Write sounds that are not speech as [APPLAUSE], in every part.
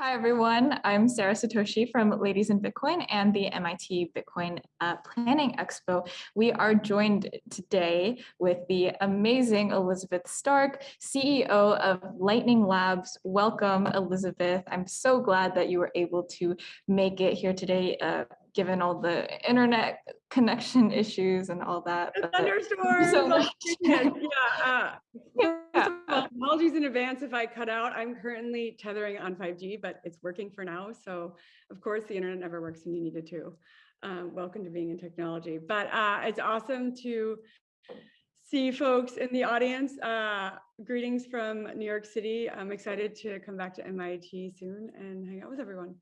Hi, everyone. I'm Sarah Satoshi from Ladies in Bitcoin and the MIT Bitcoin uh, Planning Expo. We are joined today with the amazing Elizabeth Stark, CEO of Lightning Labs. Welcome, Elizabeth. I'm so glad that you were able to make it here today. Uh, given all the internet connection [LAUGHS] issues and all that. Thunderstorms. [LAUGHS] So much. yeah. Uh, [LAUGHS] yeah. apologies in advance if I cut out. I'm currently tethering on 5G, but it's working for now. So of course the internet never works when you need it to. Um, welcome to being in technology. But uh, it's awesome to see folks in the audience. Uh, greetings from New York City. I'm excited to come back to MIT soon and hang out with everyone.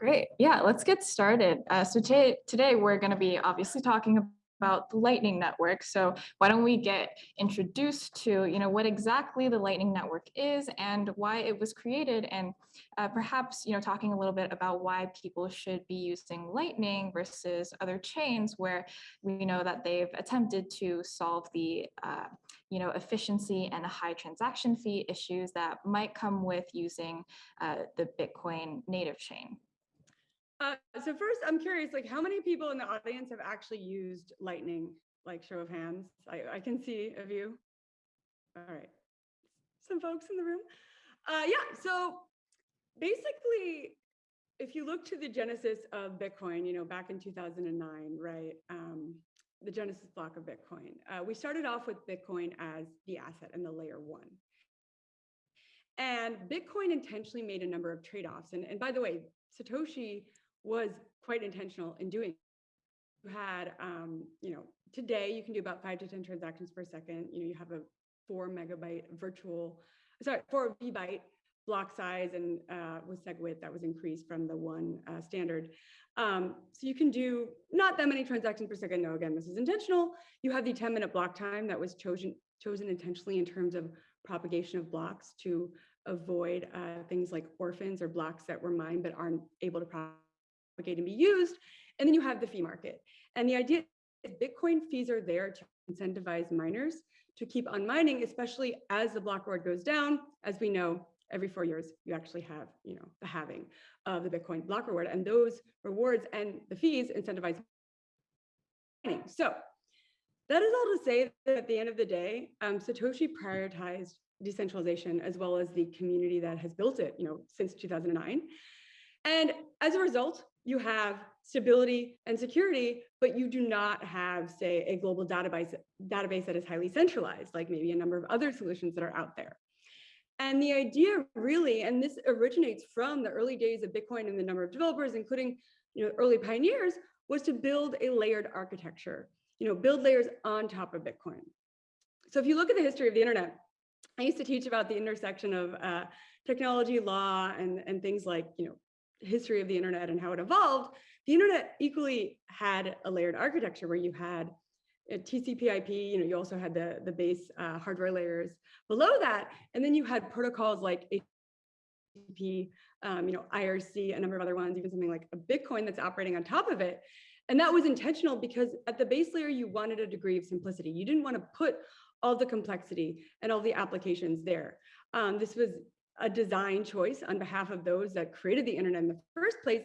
Great. Yeah, let's get started. Uh, so today, we're going to be obviously talking about the Lightning Network. So why don't we get introduced to, you know, what exactly the Lightning Network is and why it was created, and uh, perhaps, you know, talking a little bit about why people should be using Lightning versus other chains where we know that they've attempted to solve the uh, you know, efficiency and high transaction fee issues that might come with using uh, the Bitcoin native chain. Uh, so first, I'm curious, like how many people in the audience have actually used Lightning? Like show of hands. I, I can see a few. All right, some folks in the room. Uh, yeah, so basically, if you look to the genesis of Bitcoin, you know, back in 2009, right? Um, the genesis block of Bitcoin. Uh, we started off with Bitcoin as the asset and the layer one. And Bitcoin intentionally made a number of trade-offs. And, and by the way, Satoshi was quite intentional in doing. You had, um, you know, today you can do about five to 10 transactions per second. You know, you have a four megabyte virtual, sorry, four V byte block size and uh, with SegWit that was increased from the one uh, standard. Um, so you can do not that many transactions per second. No, again, this is intentional. You have the 10 minute block time that was chosen, chosen intentionally in terms of propagation of blocks to avoid uh, things like orphans or blocks that were mined but aren't able to propagate and be used. And then you have the fee market. And the idea is Bitcoin fees are there to incentivize miners to keep on mining, especially as the block reward goes down. As we know, every four years, you actually have, you know, the halving of the Bitcoin block reward. And those rewards and the fees incentivize mining. So that is all to say that at the end of the day, um, Satoshi prioritized decentralization as well as the community that has built it, you know, since 2009. And as a result, you have stability and security, but you do not have, say, a global database, database that is highly centralized, like maybe a number of other solutions that are out there. And the idea really, and this originates from the early days of Bitcoin and the number of developers, including you know, early pioneers, was to build a layered architecture, you know, build layers on top of Bitcoin. So if you look at the history of the internet, I used to teach about the intersection of uh, technology, law, and, and things like, you know, history of the internet and how it evolved, the internet equally had a layered architecture where you had TCP IP, you know, you also had the, the base uh, hardware layers below that. And then you had protocols like HTTP, um, you know, IRC, a number of other ones, even something like a Bitcoin that's operating on top of it. And that was intentional because at the base layer, you wanted a degree of simplicity. You didn't want to put all the complexity and all the applications there. Um, this was a design choice on behalf of those that created the internet in the first place.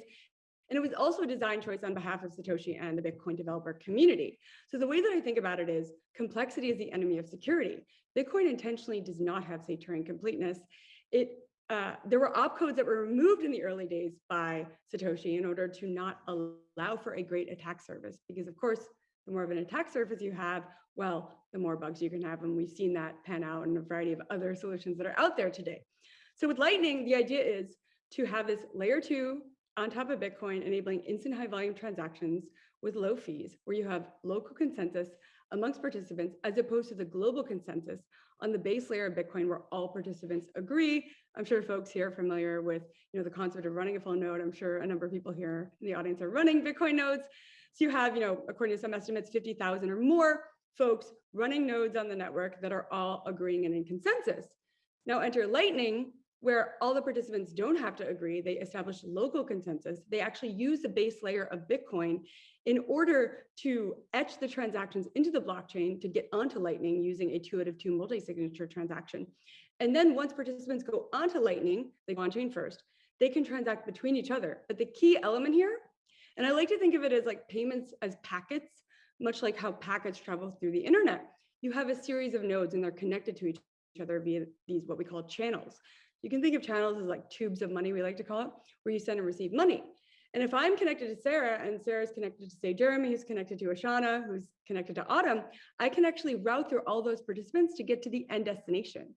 And it was also a design choice on behalf of Satoshi and the Bitcoin developer community. So the way that I think about it is complexity is the enemy of security. Bitcoin intentionally does not have, say, Turing completeness. It uh, there were opcodes that were removed in the early days by Satoshi in order to not allow for a great attack surface. Because of course, the more of an attack surface you have, well, the more bugs you can have. And we've seen that pan out in a variety of other solutions that are out there today. So with Lightning, the idea is to have this layer two on top of Bitcoin, enabling instant high volume transactions with low fees, where you have local consensus amongst participants, as opposed to the global consensus on the base layer of Bitcoin, where all participants agree. I'm sure folks here are familiar with you know, the concept of running a full node. I'm sure a number of people here in the audience are running Bitcoin nodes. So you have, you know, according to some estimates, 50,000 or more folks running nodes on the network that are all agreeing and in consensus. Now enter Lightning, where all the participants don't have to agree, they establish local consensus. They actually use the base layer of Bitcoin in order to etch the transactions into the blockchain to get onto Lightning using a two out of two multi-signature transaction. And then once participants go onto Lightning, they go on chain first, they can transact between each other. But the key element here, and I like to think of it as like payments as packets, much like how packets travel through the internet. You have a series of nodes and they're connected to each other via these what we call channels. You can think of channels as like tubes of money, we like to call it, where you send and receive money. And if I'm connected to Sarah and Sarah's connected to say Jeremy, who's connected to Ashana, who's connected to Autumn, I can actually route through all those participants to get to the end destination.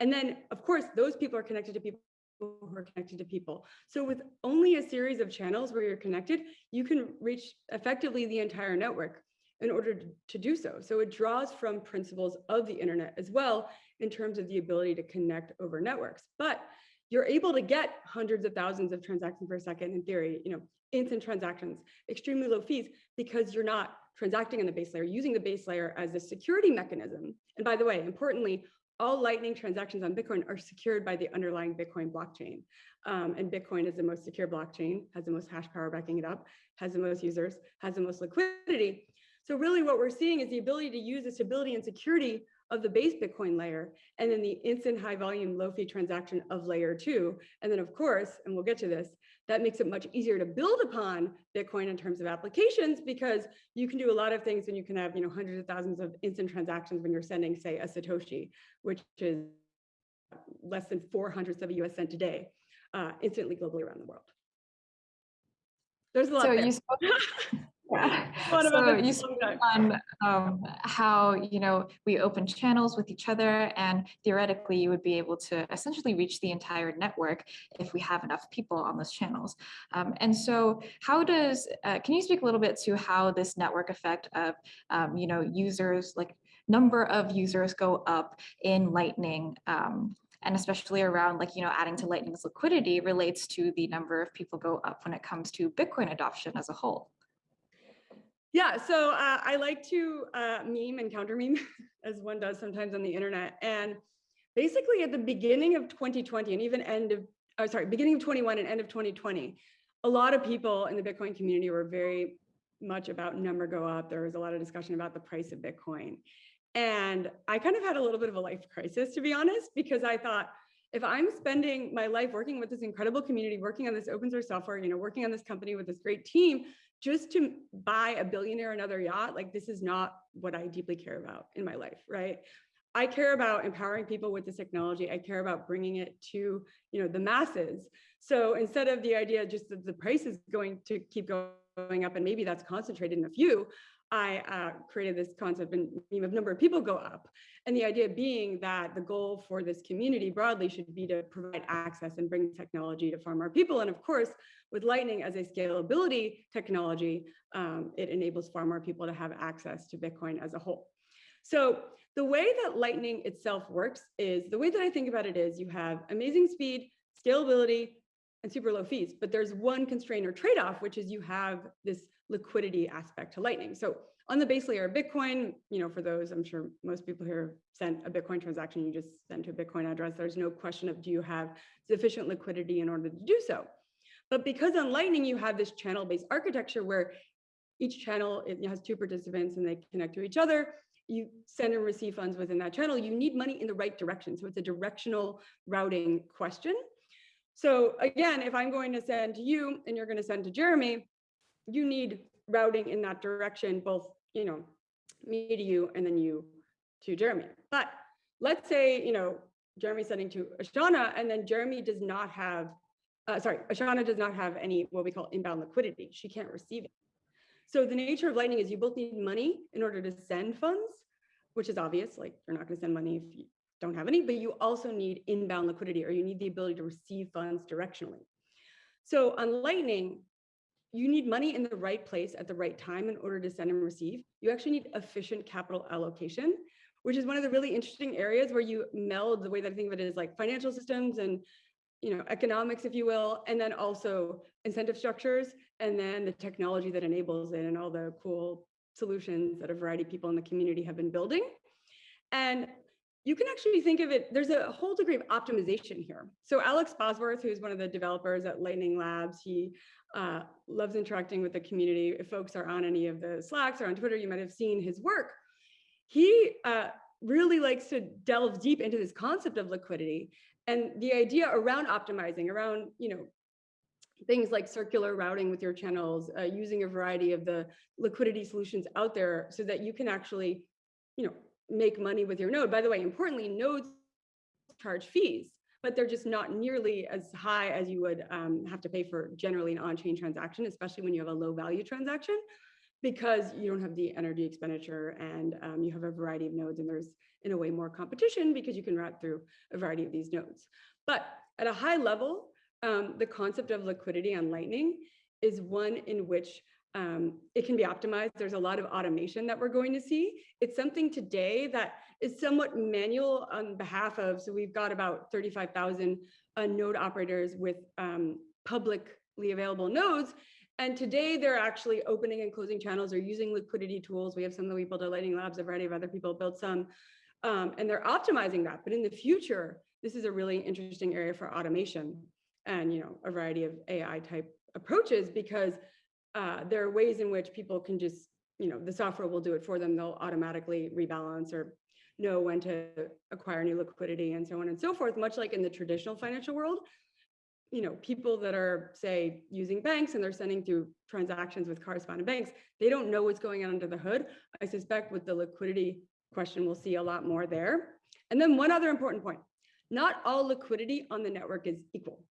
And then of course, those people are connected to people who are connected to people. So with only a series of channels where you're connected, you can reach effectively the entire network in order to, do so. So it draws from principles of the internet as well in terms of the ability to connect over networks. But you're able to get hundreds of thousands of transactions per second in theory, you know, instant transactions, extremely low fees because you're not transacting on the base layer, using the base layer as a security mechanism. And by the way, importantly, all Lightning transactions on Bitcoin are secured by the underlying Bitcoin blockchain. Um, and Bitcoin is the most secure blockchain, has the most hash power backing it up, has the most users, has the most liquidity. So really what we're seeing is the ability to use the stability and security of the base Bitcoin layer, and then the instant high volume, low fee transaction of layer two. And then of course, and we'll get to this, that makes it much easier to build upon Bitcoin in terms of applications because you can do a lot of things when you can have, you know, hundreds of thousands of instant transactions when you're sending, say, a Satoshi, which is less than four hundredths of a US cent a day, uh, instantly globally around the world. There's a lot so there. you spoke, [LAUGHS] [LAUGHS] Yeah. So you spoke on um, how you know we open channels with each other, and theoretically, you would be able to essentially reach the entire network if we have enough people on those channels. Um, and so, how does uh, can you speak a little bit to how this network effect of um, you know users like number of users go up in Lightning? Um, and especially around like, you know, adding to Lightning's liquidity relates to the number of people go up when it comes to Bitcoin adoption as a whole. Yeah, so uh, I like to uh, meme and counter meme, [LAUGHS] as one does sometimes on the internet. And basically at the beginning of 2020 and even end of, oh, sorry, beginning of 21 and end of 2020, a lot of people in the Bitcoin community were very much about number go up. There was a lot of discussion about the price of Bitcoin. And I kind of had a little bit of a life crisis, to be honest, because I thought, if I'm spending my life working with this incredible community, working on this open source software, you know, working on this company with this great team, just to buy a billionaire another yacht, like this is not what I deeply care about in my life, right? I care about empowering people with this technology. I care about bringing it to, you know, the masses. So instead of the idea just that the price is going to keep going up and maybe that's concentrated in a few, I uh, created this concept and of number of people go up. And the idea being that the goal for this community broadly should be to provide access and bring technology to far more people. And of course, with Lightning as a scalability technology, um, it enables far more people to have access to Bitcoin as a whole. So the way that Lightning itself works is, the way that I think about it is you have amazing speed, scalability, and super low fees. But there's one constraint or trade-off, which is you have this liquidity aspect to Lightning. So on the base layer of Bitcoin, you know, for those, I'm sure most people here sent a Bitcoin transaction, you just send to a Bitcoin address. There's no question of do you have sufficient liquidity in order to do so. But because on Lightning, you have this channel-based architecture where each channel it has two participants and they connect to each other. You send and receive funds within that channel. You need money in the right direction. So it's a directional routing question. So again, if I'm going to send to you and you're going to send to Jeremy, you need routing in that direction, both, you know, me to you and then you to Jeremy. But let's say, you know, Jeremy sending to Ashana and then Jeremy does not have, uh, sorry, Ashana does not have any what we call inbound liquidity. She can't receive it. So the nature of Lightning is you both need money in order to send funds, which is obvious, like you're not gonna send money if you don't have any, but you also need inbound liquidity or you need the ability to receive funds directionally. So on Lightning, you need money in the right place at the right time in order to send and receive. You actually need efficient capital allocation, which is one of the really interesting areas where you meld the way that I think of it is like financial systems and you know economics, if you will, and then also incentive structures, and then the technology that enables it and all the cool solutions that a variety of people in the community have been building. And you can actually think of it, there's a whole degree of optimization here. So Alex Bosworth, who's one of the developers at Lightning Labs, he uh, loves interacting with the community. If folks are on any of the Slacks or on Twitter, you might have seen his work. He uh, really likes to delve deep into this concept of liquidity and the idea around optimizing, around you know things like circular routing with your channels, uh, using a variety of the liquidity solutions out there so that you can actually, you know, make money with your node. By the way, importantly, nodes charge fees, but they're just not nearly as high as you would um, have to pay for generally an on-chain transaction, especially when you have a low value transaction, because you don't have the energy expenditure and um, you have a variety of nodes and there's in a way more competition because you can route through a variety of these nodes. But at a high level, um, the concept of liquidity on Lightning is one in which um, it can be optimized. There's a lot of automation that we're going to see. It's something today that is somewhat manual on behalf of, so we've got about 35,000 uh, node operators with um, publicly available nodes. And today they're actually opening and closing channels or using liquidity tools. We have some that we built at Lightning Labs, a variety of other people built some, um, and they're optimizing that. But in the future, this is a really interesting area for automation and you know a variety of AI type approaches because uh, there are ways in which people can just, you know, the software will do it for them. They'll automatically rebalance or know when to acquire new liquidity and so on and so forth, much like in the traditional financial world. You know, people that are, say, using banks and they're sending through transactions with correspondent banks, they don't know what's going on under the hood. I suspect with the liquidity question, we'll see a lot more there. And then one other important point, not all liquidity on the network is equal.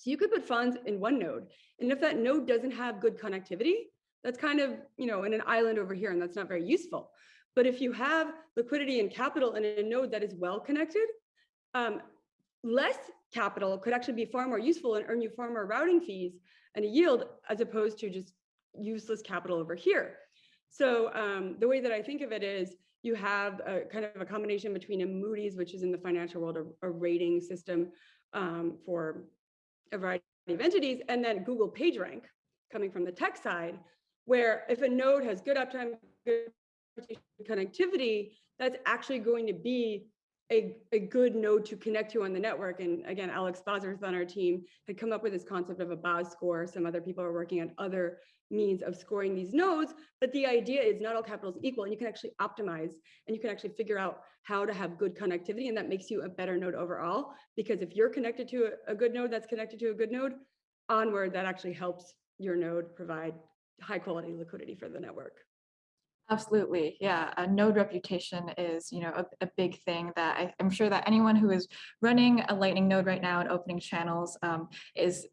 So you could put funds in one node, and if that node doesn't have good connectivity, that's kind of, you know, in an island over here, and that's not very useful. But if you have liquidity and capital in a node that is well connected, um, less capital could actually be far more useful and earn you far more routing fees and a yield as opposed to just useless capital over here. So um, the way that I think of it is you have a kind of a combination between a Moody's, which is in the financial world, a, a rating system um, for a variety of entities, and then Google PageRank coming from the tech side, where if a node has good uptime, good connectivity, that's actually going to be a, a good node to connect to on the network. And again, Alex Bosworth on our team had come up with this concept of a BOS score. Some other people are working on other means of scoring these nodes, but the idea is not all capital is equal and you can actually optimize and you can actually figure out how to have good connectivity and that makes you a better node overall. Because if you're connected to a, a good node that's connected to a good node, onward, that actually helps your node provide high quality liquidity for the network. Absolutely. Yeah. A node reputation is, you know, a, a big thing that I, am sure that anyone who is running a lightning node right now and opening channels um, is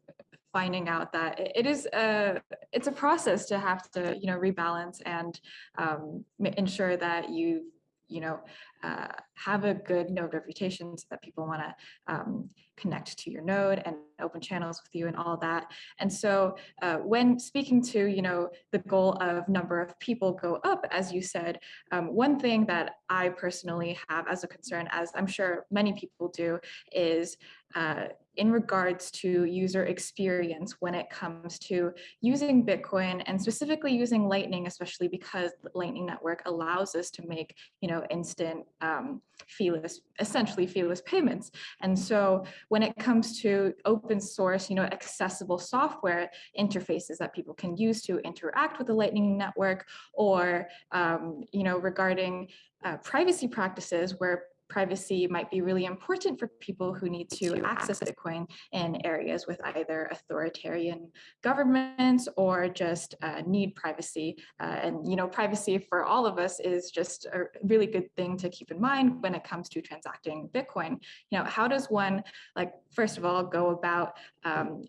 finding out that it is a it's a process to have to you know rebalance and um, ensure that you you know uh, have a good node reputation so that people want to um, connect to your node and open channels with you and all that. And so uh, when speaking to, you know, the goal of number of people go up, as you said, um, one thing that I personally have as a concern, as I'm sure many people do, is uh, in regards to user experience when it comes to using Bitcoin and specifically using Lightning, especially because Lightning Network allows us to make, you know, instant um, feeless, essentially feeless payments. And so when it comes to open source, you know, accessible software interfaces that people can use to interact with the Lightning Network or, um, you know, regarding uh, privacy practices where privacy might be really important for people who need to access Bitcoin in areas with either authoritarian governments or just uh, need privacy. Uh, and, you know, privacy for all of us is just a really good thing to keep in mind when it comes to transacting Bitcoin. You know, how does one, like, first of all, go about um,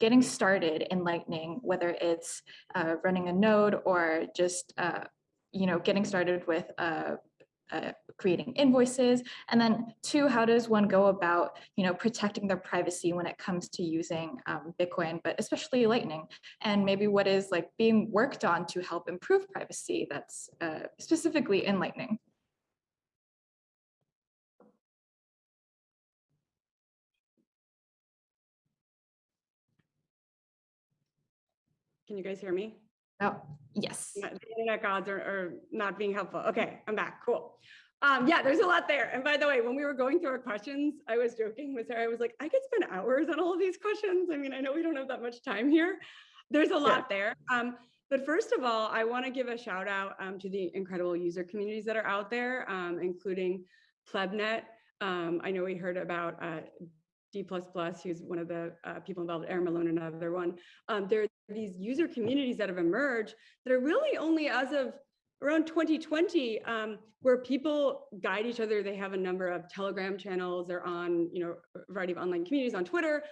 getting started in Lightning, whether it's uh, running a node or just, uh, you know, getting started with a uh, creating invoices. And then two how does one go about you know protecting their privacy when it comes to using um, bitcoin but especially lightning? And maybe what is like being worked on to help improve privacy that's uh, specifically in lightning? Can you guys hear me Oh, yes. The internet gods are, are not being helpful. Okay, I'm back. Cool. Um, yeah, there's a lot there. And by the way, when we were going through our questions, I was joking with Sarah. I was like, I could spend hours on all of these questions. I mean, I know we don't have that much time here. There's a lot there. Um, but first of all, I want to give a shout out um, to the incredible user communities that are out there, um, including Plebnet. Um, I know we heard about uh, D++, who's one of the uh, people involved, Aaron Malone, another one. Um, there are these user communities that have emerged that are really only as of around 2020, um, where people guide each other. They have a number of Telegram channels. They're on, you know, a variety of online communities on Twitter,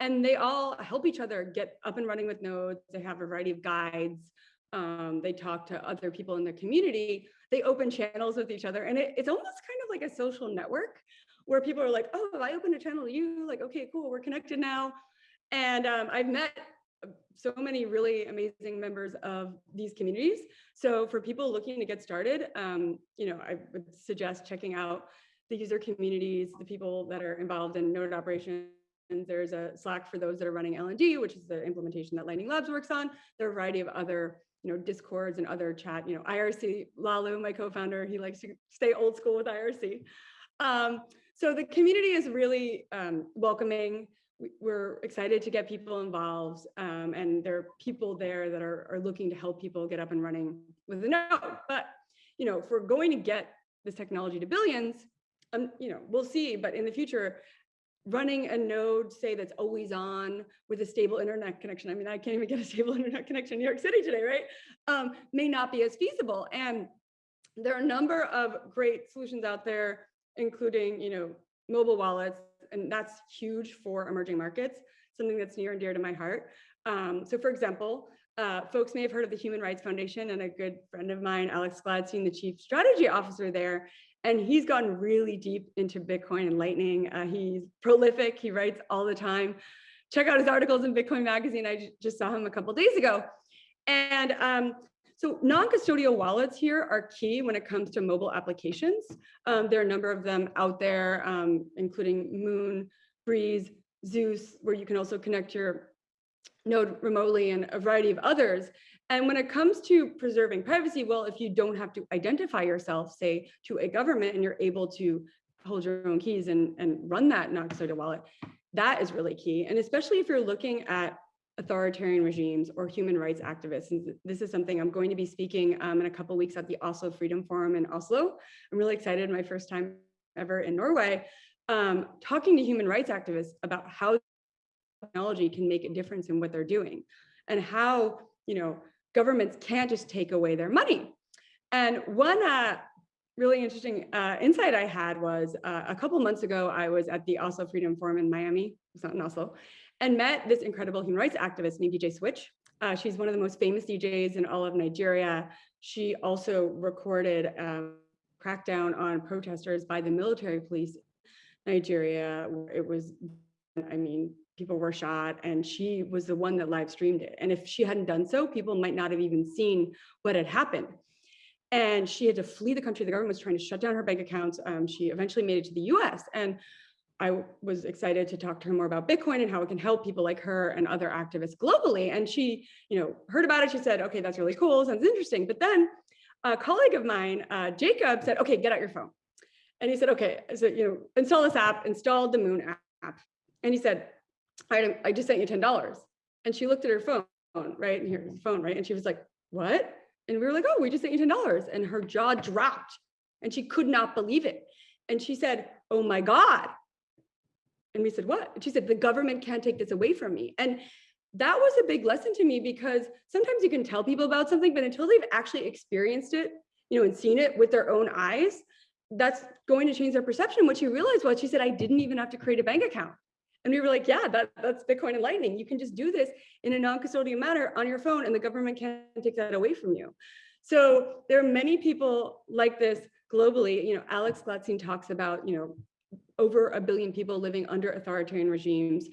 and they all help each other get up and running with nodes. They have a variety of guides. Um, they talk to other people in the community. They open channels with each other, and it, it's almost kind of like a social network where people are like, oh, I open a channel to you, like, okay, cool, we're connected now. And um, I've met so many really amazing members of these communities. So for people looking to get started, um, you know, I would suggest checking out the user communities, the people that are involved in node operations. There's a Slack for those that are running LND, which is the implementation that Lightning Labs works on. There are a variety of other, you know, discords and other chat, you know, IRC, Laolu, my co-founder, he likes to stay old school with IRC. Um, so the community is really um, welcoming. We're excited to get people involved um, and there are people there that are, are looking to help people get up and running with a node. But, you know, if we're going to get this technology to billions, um, you know, we'll see, but in the future, running a node, say that's always on with a stable internet connection. I mean, I can't even get a [LAUGHS] stable internet connection in New York City today, right? Um, may not be as feasible. And there are a number of great solutions out there including, you know, mobile wallets, and that's huge for emerging markets, something that's near and dear to my heart. Um, so for example, uh, folks may have heard of the Human Rights Foundation and a good friend of mine, Alex Gladstein, the chief strategy officer there, and he's gone really deep into Bitcoin and Lightning. Uh, he's prolific, he writes all the time. Check out his articles in Bitcoin Magazine. I just saw him a couple days ago. And um, so non-custodial wallets here are key when it comes to mobile applications. Um, there are a number of them out there, um, including Muun, Breeze, Zeus, where you can also connect your node remotely and a variety of others. And when it comes to preserving privacy, well, if you don't have to identify yourself, say, to a government and you're able to hold your own keys and, and run that non-custodial wallet, that is really key. And especially if you're looking at authoritarian regimes or human rights activists. And this is something I'm going to be speaking um, in a couple weeks at the Oslo Freedom Forum in Oslo. I'm really excited, my first time ever in Norway, um, talking to human rights activists about how technology can make a difference in what they're doing and how, you know, governments can't just take away their money. And one uh, really interesting uh, insight I had was uh, a couple months ago, I was at the Oslo Freedom Forum in Miami, it's not in Oslo, and met this incredible human rights activist named DJ Switch. Uh, she's one of the most famous DJs in all of Nigeria. She also recorded a crackdown on protesters by the military police Nigeria. It was, I mean, people were shot and she was the one that live streamed it. And if she hadn't done so, people might not have even seen what had happened. And she had to flee the country. The government was trying to shut down her bank accounts. Um, she eventually made it to the US. And I was excited to talk to her more about Bitcoin and how it can help people like her and other activists globally. And she, you know, heard about it. She said, okay, that's really cool. Sounds interesting. But then a colleague of mine, uh, Jacob said, okay, get out your phone. And he said, okay, so, you know, install this app, installed the Muun app. And he said, I, I just sent you $10. And she looked at her phone, right? And here's the phone, right? And she was like, what? And we were like, oh, we just sent you $10. And her jaw dropped and she could not believe it. And she said, oh my God, and we said, what? She said, the government can't take this away from me. And that was a big lesson to me because sometimes you can tell people about something, but until they've actually experienced it, you know, and seen it with their own eyes, that's going to change their perception. What she realized was she said, I didn't even have to create a bank account. And we were like, yeah, that, that's Bitcoin and Lightning. You can just do this in a non-custodial manner on your phone and the government can't take that away from you. So there are many people like this globally. You know, Alex Gladstein talks about, you know, over a billion people living under authoritarian regimes.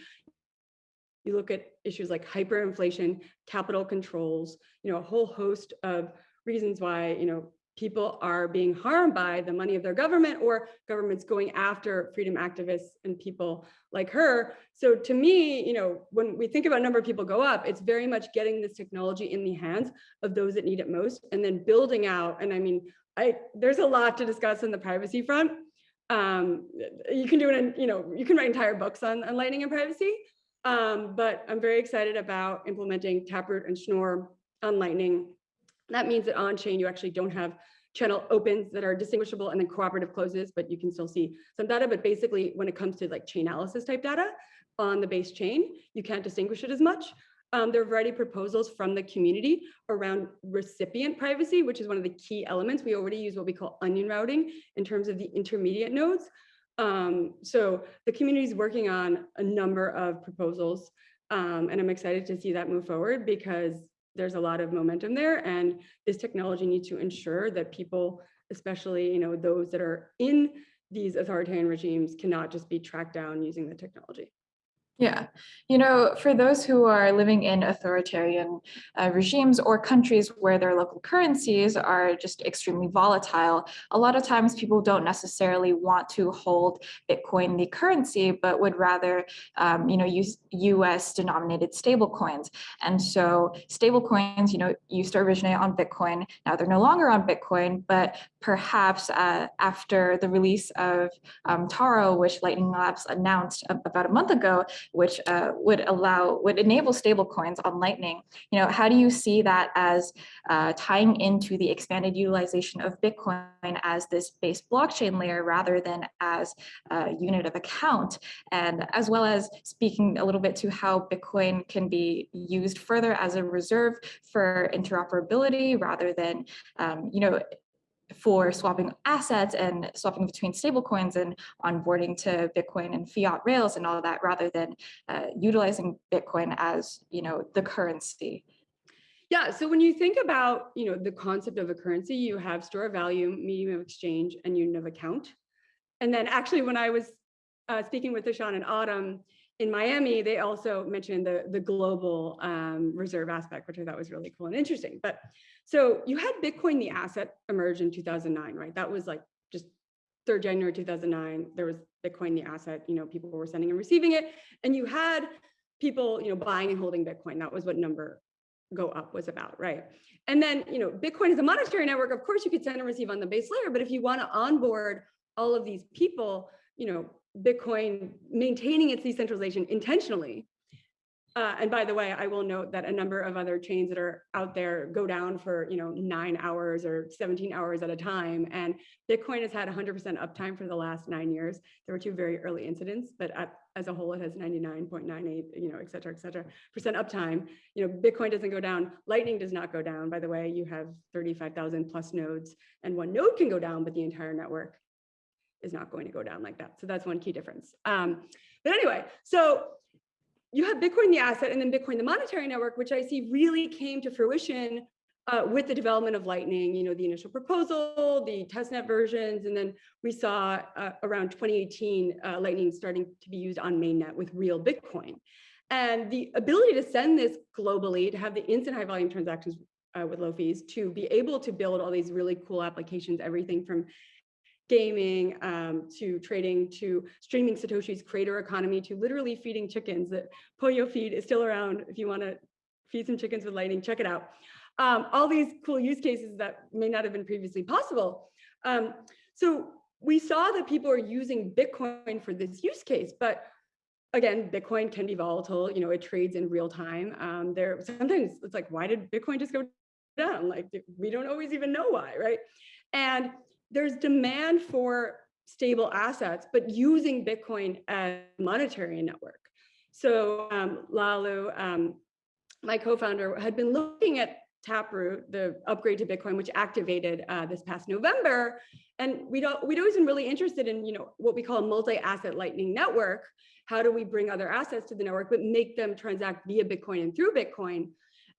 You look at issues like hyperinflation, capital controls, you know, a whole host of reasons why, you know, people are being harmed by the money of their government or governments going after freedom activists and people like her. So to me, you know, when we think about number of people go up, it's very much getting this technology in the hands of those that need it most and then building out. And I mean, I there's a lot to discuss on the privacy front um, you can do it in, you know, you can write entire books on, on lightning and privacy. Um, but I'm very excited about implementing Taproot and Schnorr on Lightning. That means that on chain, you actually don't have channel opens that are distinguishable and then cooperative closes, but you can still see some data. But basically, when it comes to like chain analysis type data on the base chain, you can't distinguish it as much. Um, there are a variety of proposals from the community around recipient privacy, which is one of the key elements. We already use what we call onion routing in terms of the intermediate nodes. Um, so the community is working on a number of proposals, um, and I'm excited to see that move forward because there's a lot of momentum there, and this technology needs to ensure that people, especially you know those that are in these authoritarian regimes, cannot just be tracked down using the technology. Yeah, you know, for those who are living in authoritarian uh, regimes or countries where their local currencies are just extremely volatile, a lot of times people don't necessarily want to hold Bitcoin, the currency, but would rather, um, you know, use US denominated stable coins. And so stable coins, you know, used to originate on Bitcoin. Now they're no longer on Bitcoin, but perhaps uh, after the release of um, Taro, which Lightning Labs announced about a month ago, which uh, would allow, would enable stablecoins on Lightning. You know, how do you see that as uh, tying into the expanded utilization of Bitcoin as this base blockchain layer rather than as a unit of account? And as well as speaking a little bit to how Bitcoin can be used further as a reserve for interoperability rather than, um, you know, for swapping assets and swapping between stablecoins and onboarding to Bitcoin and fiat rails and all of that, rather than uh, utilizing Bitcoin as you know the currency. Yeah, so when you think about you know the concept of a currency, you have store of value, medium of exchange, and unit of account. And then actually, when I was uh, speaking with Ishan and Autumn in Miami, they also mentioned the the global um, reserve aspect, which I thought was really cool and interesting. But so you had Bitcoin, the asset, emerge in 2009, right? That was like just 3rd January 2009. There was Bitcoin, the asset, you know, people were sending and receiving it. And you had people, you know, buying and holding Bitcoin. That was what number go up was about, right? And then, you know, Bitcoin is a monetary network. Of course, you could send and receive on the base layer, but if you want to onboard all of these people, you know, Bitcoin maintaining its decentralization intentionally uh, and by the way, I will note that a number of other chains that are out there go down for you know nine hours or 17 hours at a time. And Bitcoin has had 100% uptime for the last nine years. There were two very early incidents, but at, as a whole, it has 99.98, you know, et cetera, et cetera, percent uptime. You know, Bitcoin doesn't go down. Lightning does not go down. By the way, you have 35,000 plus nodes, and one node can go down, but the entire network is not going to go down like that. So that's one key difference. Um, but anyway, so you have Bitcoin, the asset, and then Bitcoin, the monetary network, which I see really came to fruition uh, with the development of Lightning, you know, the initial proposal, the testnet versions, and then we saw uh, around 2018, uh, Lightning starting to be used on mainnet with real Bitcoin. And the ability to send this globally, to have the instant high volume transactions uh, with low fees, to be able to build all these really cool applications, everything from gaming um, to trading to streaming Satoshi's creator economy to literally feeding chickens. That Pollo Feed is still around if you want to feed some chickens with lightning, check it out. Um, all these cool use cases that may not have been previously possible. Um, so we saw that people are using Bitcoin for this use case, but again, Bitcoin can be volatile. You know, it trades in real time. Um, there sometimes it's like, why did Bitcoin just go down? Like we don't always even know why, right? And there's demand for stable assets, but using Bitcoin as a monetary network. So um, Laolu, um, my co-founder, had been looking at Taproot, the upgrade to Bitcoin, which activated uh, this past November. And we'd, we'd always been really interested in, you know, what we call a multi-asset lightning network. How do we bring other assets to the network, but make them transact via Bitcoin and through Bitcoin?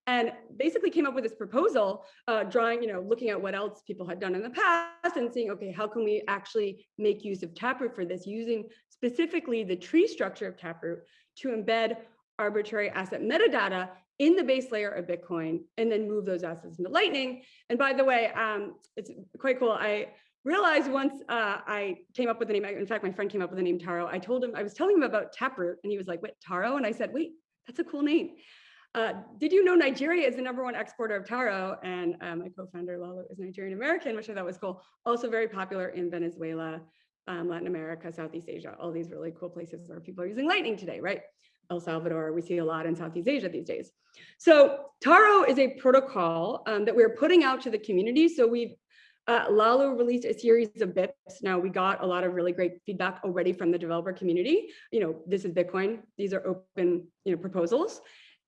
And basically came up with this proposal, uh, drawing, you know, looking at what else people had done in the past and seeing, okay, how can we actually make use of Taproot for this, using specifically the tree structure of Taproot to embed arbitrary asset metadata in the base layer of Bitcoin and then move those assets into Lightning. And by the way, um, it's quite cool. I realized once uh, I came up with the name, in fact, my friend came up with the name Taro. I told him, I was telling him about Taproot and he was like, wait, Taro? And I said, wait, that's a cool name. Uh, did you know Nigeria is the number one exporter of taro? And uh, my co-founder Laolu is Nigerian American, which I thought was cool. Also very popular in Venezuela, um, Latin America, Southeast Asia, all these really cool places where people are using Lightning today, right? El Salvador, we see a lot in Southeast Asia these days. So Taro is a protocol um, that we're putting out to the community. So we've Uh, Laolu released a series of BIPs. Now we got a lot of really great feedback already from the developer community. You know, this is Bitcoin. These are open, you know, proposals.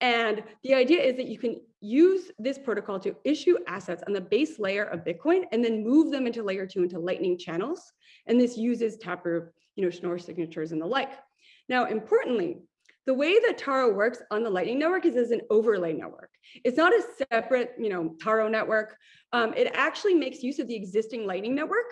And the idea is that you can use this protocol to issue assets on the base layer of Bitcoin and then move them into layer two into lightning channels. And this uses Taproot, you know, Schnorr signatures and the like. Now, importantly, the way that Taro works on the Lightning Network is as an overlay network. It's not a separate, you know, Taro network. Um, it actually makes use of the existing Lightning Network.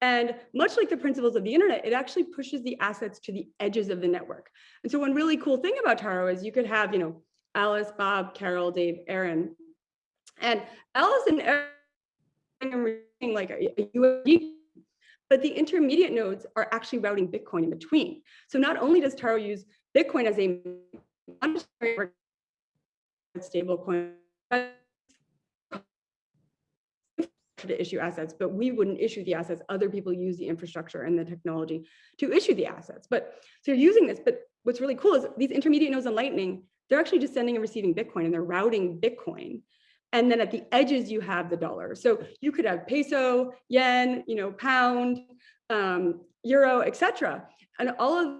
And much like the principles of the internet, it actually pushes the assets to the edges of the network. And so one really cool thing about Taro is you could have, you know, Alice, Bob, Carol, Dave, Aaron. And Alice and Aaron are like a, but the intermediate nodes are actually routing Bitcoin in between. So not only does Taro use Bitcoin as a stable coin to issue assets, but we wouldn't issue the assets. Other people use the infrastructure and the technology to issue the assets. But so you're using this, but what's really cool is these intermediate nodes on Lightning, they're actually just sending and receiving Bitcoin and they're routing Bitcoin. And then at the edges, you have the dollar. So you could have peso, yen, you know, pound, um, euro, etc. And all of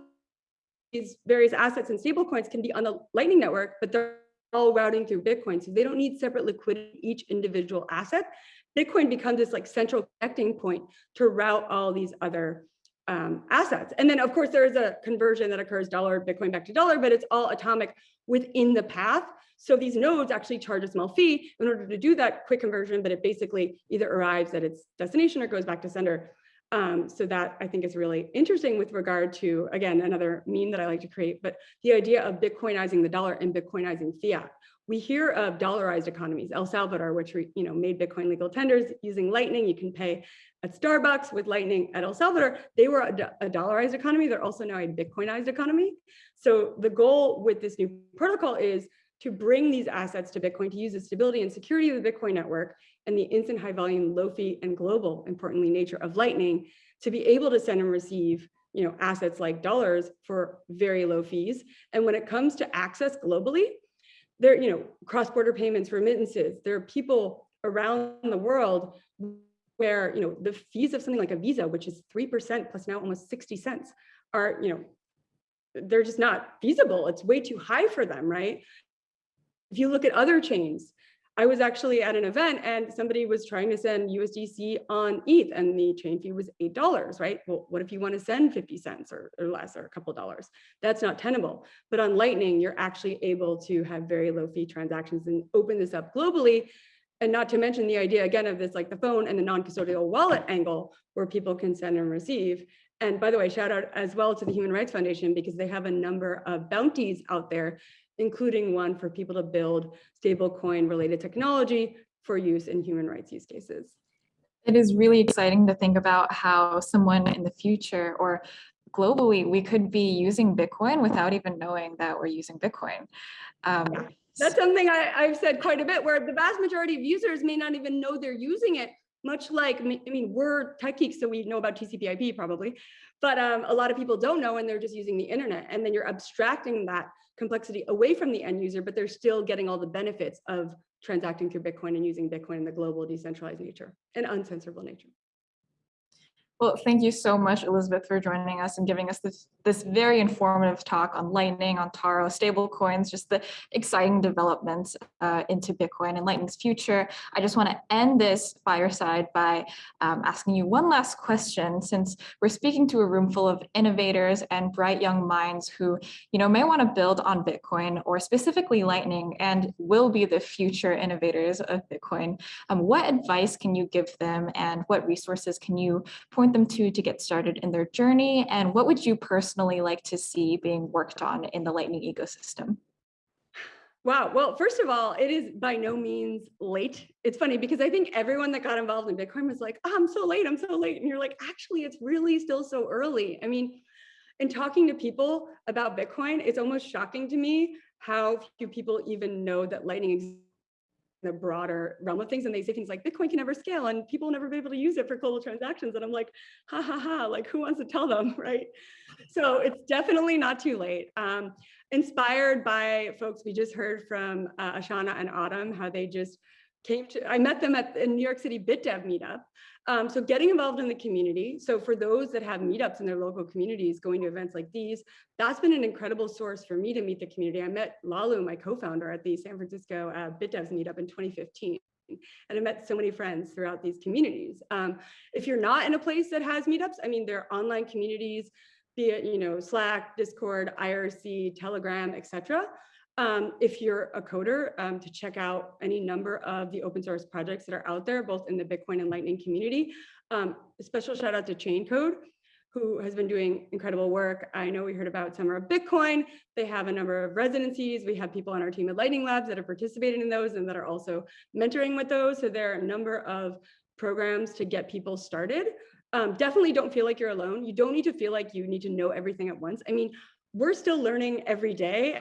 these various assets and stablecoins can be on the Lightning Network, but they're all routing through Bitcoin. So they don't need separate liquidity each individual asset. Bitcoin becomes this like central connecting point to route all these other um, assets. And then of course there is a conversion that occurs dollar Bitcoin back to dollar, but it's all atomic within the path. So these nodes actually charge a small fee in order to do that quick conversion, but it basically either arrives at its destination or goes back to sender. Um, so that I think is really interesting with regard to, again, another meme that I like to create, but the idea of Bitcoinizing the dollar and Bitcoinizing fiat. We hear of dollarized economies, El Salvador, which you know made Bitcoin legal tenders using Lightning. You can pay at Starbucks with Lightning at El Salvador. They were a, a dollarized economy. They're also now a Bitcoinized economy. So the goal with this new protocol is to bring these assets to Bitcoin, to use the stability and security of the Bitcoin network and the instant high volume, low fee and global, importantly, nature of Lightning to be able to send and receive you know, assets like dollars for very low fees. And when it comes to access globally, there, you know, cross-border payments, remittances, there are people around the world where, you know, the fees of something like a Visa, which is 3% plus now almost 60 cents are, you know, they're just not feasible. It's way too high for them, right? If you look at other chains, I was actually at an event and somebody was trying to send USDC on ETH and the chain fee was $8, right? Well, what if you want to send 50 cents or, or less or a couple dollars? That's not tenable. But on Lightning, you're actually able to have very low fee transactions and open this up globally. And not to mention the idea again of this like the phone and the non-custodial wallet angle where people can send and receive. And by the way, shout out as well to the Human Rights Foundation because they have a number of bounties out there including one for people to build stablecoin related technology for use in human rights use cases. It is really exciting to think about how someone in the future or globally, we could be using Bitcoin without even knowing that we're using Bitcoin. Um, That's something I, I've said quite a bit where the vast majority of users may not even know they're using it, much like, I mean, we're tech geeks, so we know about TCP IP probably, but um, a lot of people don't know and they're just using the internet. And then you're abstracting that complexity away from the end user, but they're still getting all the benefits of transacting through Bitcoin and using Bitcoin in the global decentralized nature and uncensorable nature. Well, thank you so much, Elizabeth, for joining us and giving us this, this very informative talk on Lightning, on Taro, stablecoins, just the exciting developments uh, into Bitcoin and Lightning's future. I just want to end this fireside by um, asking you one last question, since we're speaking to a room full of innovators and bright young minds who, you know, may want to build on Bitcoin or specifically Lightning and will be the future innovators of Bitcoin. Um, what advice can you give them and what resources can you point point them to to get started in their journey? And what would you personally like to see being worked on in the Lightning ecosystem? Wow. Well, first of all, it is by no means late. It's funny because I think everyone that got involved in Bitcoin was like, oh, I'm so late, I'm so late. And you're like, actually, it's really still so early. I mean, in talking to people about Bitcoin, it's almost shocking to me how few people even know that Lightning exists the broader realm of things and they say things like bitcoin can never scale and people will never be able to use it for global transactions and i'm like ha ha ha like who wants to tell them [LAUGHS] right? So it's definitely not too late. Um, inspired by folks we just heard from uh, ashana and autumn how they just came to i met them at the new york city bitdev meetup Um, so getting involved in the community. So for those that have meetups in their local communities, going to events like these, that's been an incredible source for me to meet the community. I met Laolu, my co-founder at the San Francisco uh, BitDevs meetup in 2015 and I met so many friends throughout these communities. Um, if you're not in a place that has meetups, I mean, there are online communities, be it, you know, Slack, Discord, IRC, Telegram, etc. Um, if you're a coder, um, to check out any number of the open source projects that are out there, both in the Bitcoin and Lightning community. Um, a special shout out to Chaincode, who has been doing incredible work. I know we heard about Summer of Bitcoin. They have a number of residencies. We have people on our team at Lightning Labs that have participated in those and that are also mentoring with those. So there are a number of programs to get people started. Um, definitely don't feel like you're alone. You don't need to feel like you need to know everything at once. I mean, we're still learning every day.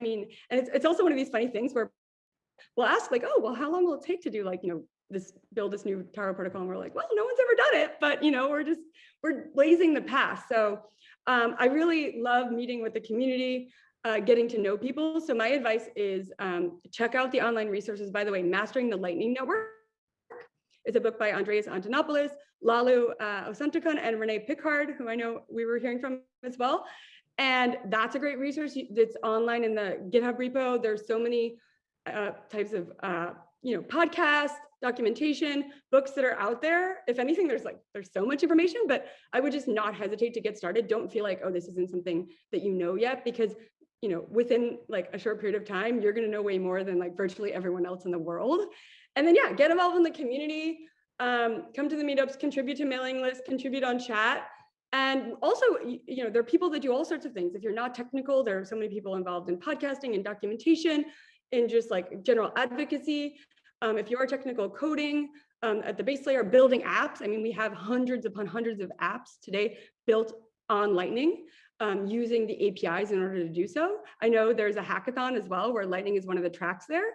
I mean, and it's, it's also one of these funny things where we'll ask like, oh, well, how long will it take to do like, you know, this build this new Taro protocol? And we're like, well, no one's ever done it, but you know, we're just we're blazing the path. So um, I really love meeting with the community, uh, getting to know people. So my advice is um, check out the online resources. By the way, Mastering the Lightning Network is a book by Andreas Antonopoulos, Laolu uh, and René Pickhardt, who I know we were hearing from as well. And that's a great resource. It's online in the GitHub repo. There's so many uh, types of uh, you know podcasts, documentation, books that are out there. If anything, there's like, there's so much information, but I would just not hesitate to get started. Don't feel like, oh, this isn't something that you know yet, because you know, within like a short period of time, you're gonna know way more than like virtually everyone else in the world. And then yeah, get involved in the community, um, come to the meetups, contribute to mailing lists, contribute on chat. And also, you know, there are people that do all sorts of things. If you're not technical, there are so many people involved in podcasting and documentation and just like general advocacy. Um, if you are technical coding um, at the base layer, building apps, I mean, we have hundreds upon hundreds of apps today built on Lightning um, using the APIs in order to do so. I know there's a hackathon as well where Lightning is one of the tracks there.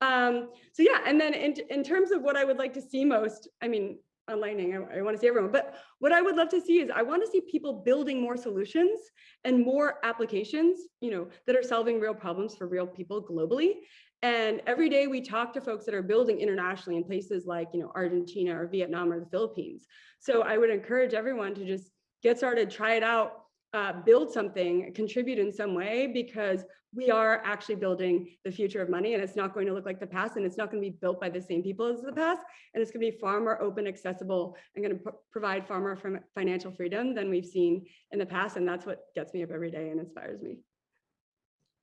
Um, so yeah, and then in, in terms of what I would like to see most, I mean, on Lightning, I, I want to see everyone, but what I would love to see is I want to see people building more solutions and more applications, you know, that are solving real problems for real people globally. And every day we talk to folks that are building internationally in places like, you know, Argentina or Vietnam or the Philippines. So I would encourage everyone to just get started, try it out, uh, build something, contribute in some way, because we are actually building the future of money and it's not going to look like the past and it's not going to be built by the same people as the past. And it's going to be far more open, accessible, and going to provide far more financial freedom than we've seen in the past. And that's what gets me up every day and inspires me.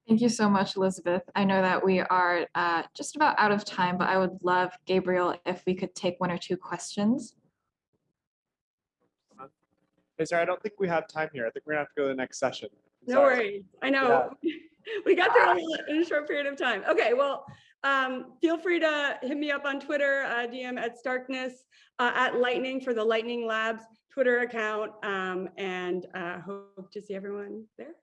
Thank you so much, Elizabeth. I know that we are uh, just about out of time, but I would love, Gabriel, if we could take one or two questions. Hey, sorry, I don't think we have time here. I think we're gonna have to go to the next session. I'm no sorry. worries. I know. Yeah. [LAUGHS] we got through it in a short period of time. Okay, well, um, feel free to hit me up on Twitter, uh, DM at Starkness, uh, at Lightning for the Lightning Labs Twitter account, um, and uh, hope to see everyone there.